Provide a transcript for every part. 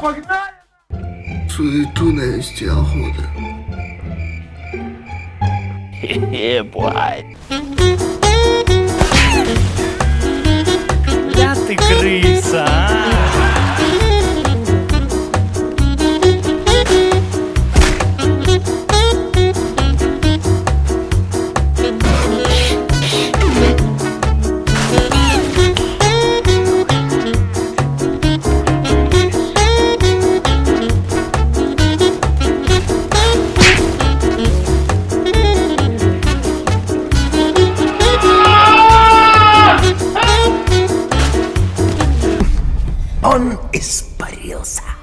погнали! Суету навести охота. Бой. Ля ты крыса, а! criança.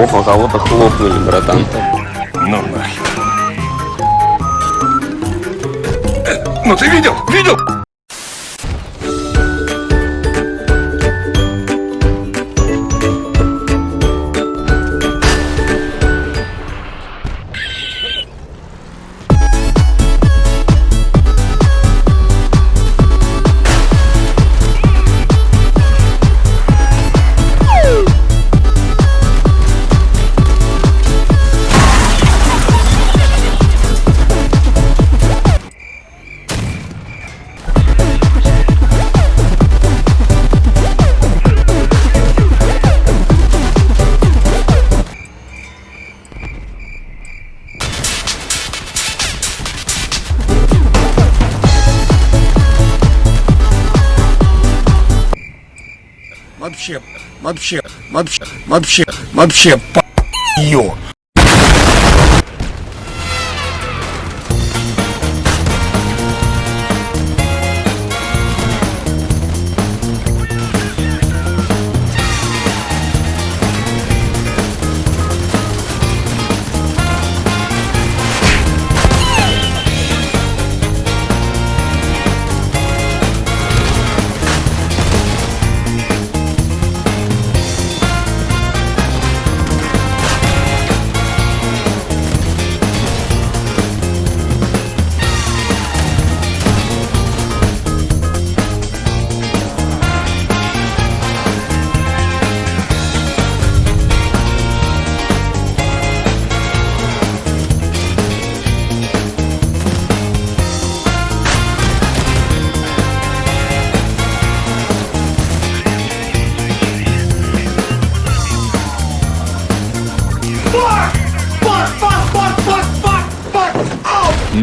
Ох, а кого-то хлопнули, братан. Ну нахер. Э, Ну ты видел? Видел? Вообще, вообще, вообще, вообще, вообще, по ее.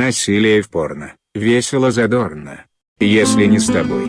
Насилие в порно. Весело задорно. Если не с тобой.